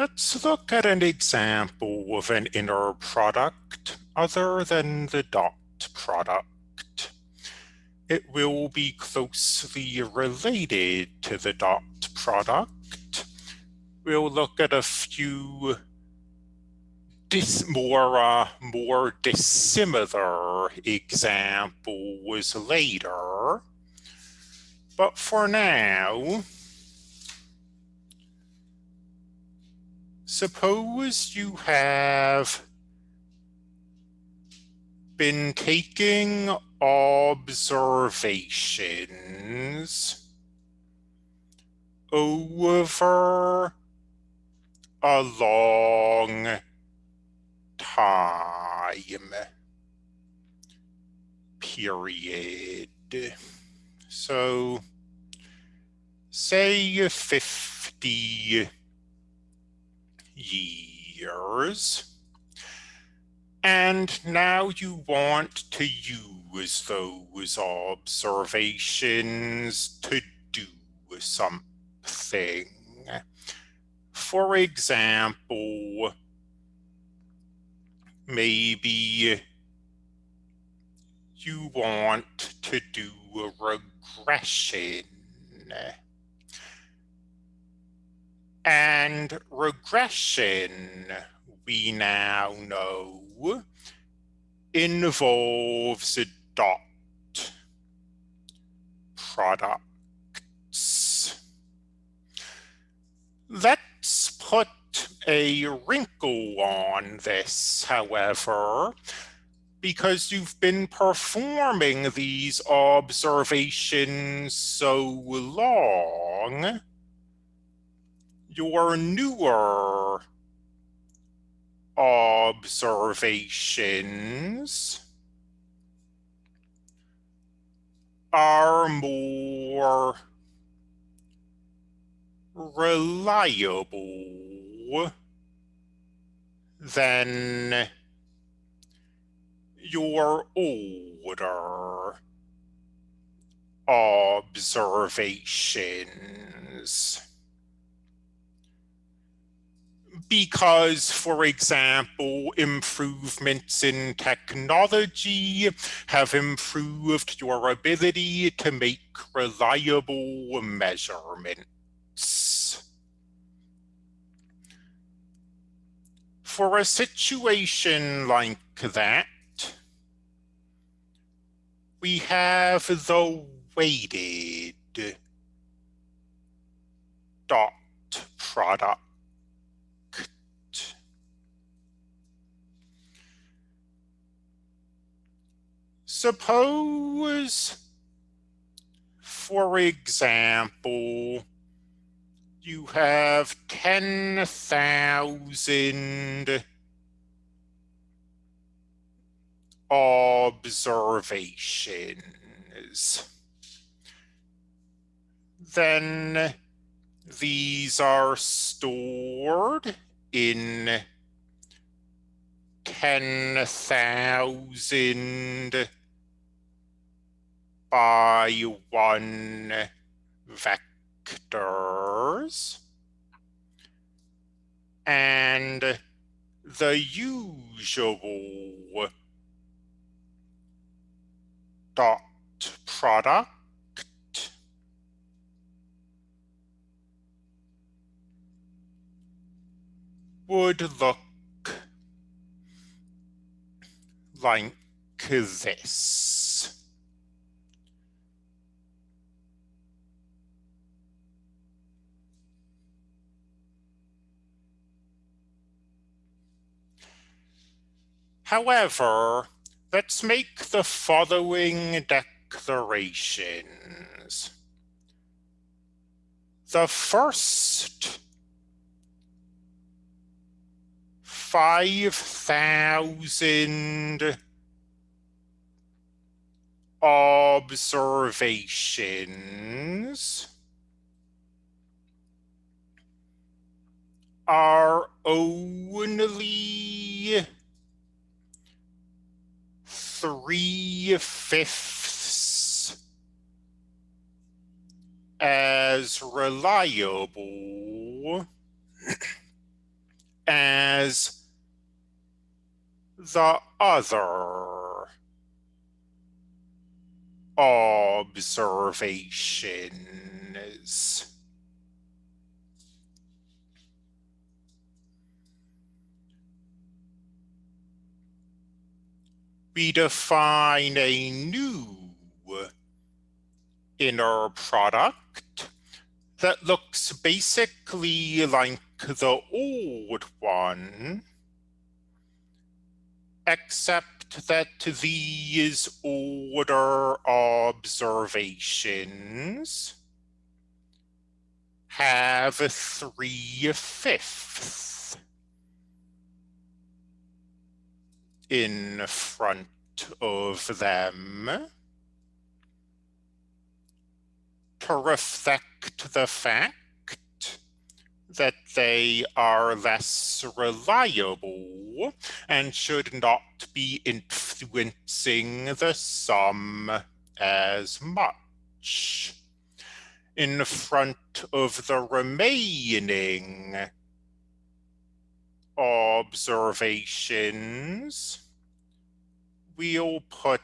Let's look at an example of an inner product other than the dot product. It will be closely related to the dot product. We'll look at a few dis more, uh, more dissimilar examples later. But for now, suppose you have been taking observations over a long time period. So say 50 years. And now you want to use those observations to do something. For example, maybe you want to do a regression. And regression, we now know, involves a dot products. Let's put a wrinkle on this, however, because you've been performing these observations so long, your newer observations are more reliable than your older observations because, for example, improvements in technology have improved your ability to make reliable measurements. For a situation like that, we have the weighted dot product Suppose, for example, you have 10,000 observations. Then these are stored in 10,000 by one vectors and the usual dot product would look like this. However, let's make the following declarations. The first 5,000 observations are only three fifths as reliable as the other observations. We define a new inner product that looks basically like the old one, except that these older observations have three fifths in front of them to reflect the fact that they are less reliable and should not be influencing the sum as much. In front of the remaining observations, we'll put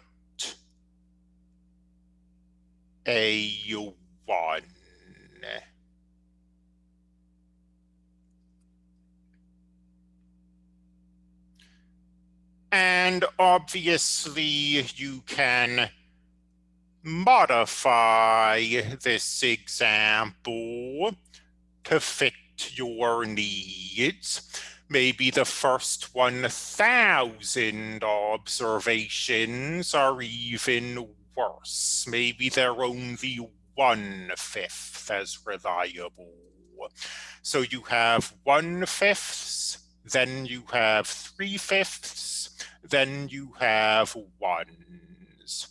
a one. And obviously you can modify this example to fit your needs. Maybe the first 1,000 observations are even worse. Maybe they're only one-fifth as reliable. So you have one-fifths, then you have three-fifths, then you have ones.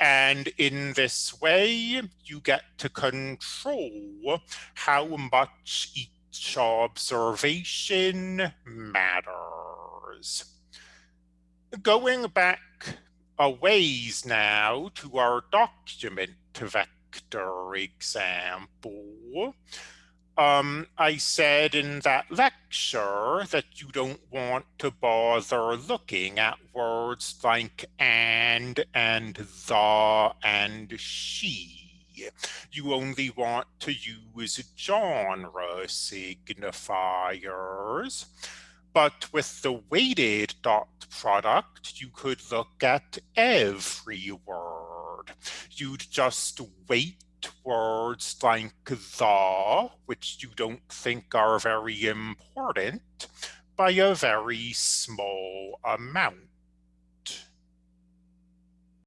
And in this way, you get to control how much each observation matters. Going back a ways now to our document vector example. Um, I said in that lecture that you don't want to bother looking at words like and and the and she. You only want to use genre signifiers. But with the weighted dot product, you could look at every word. You'd just weight words like the, which you don't think are very important, by a very small amount.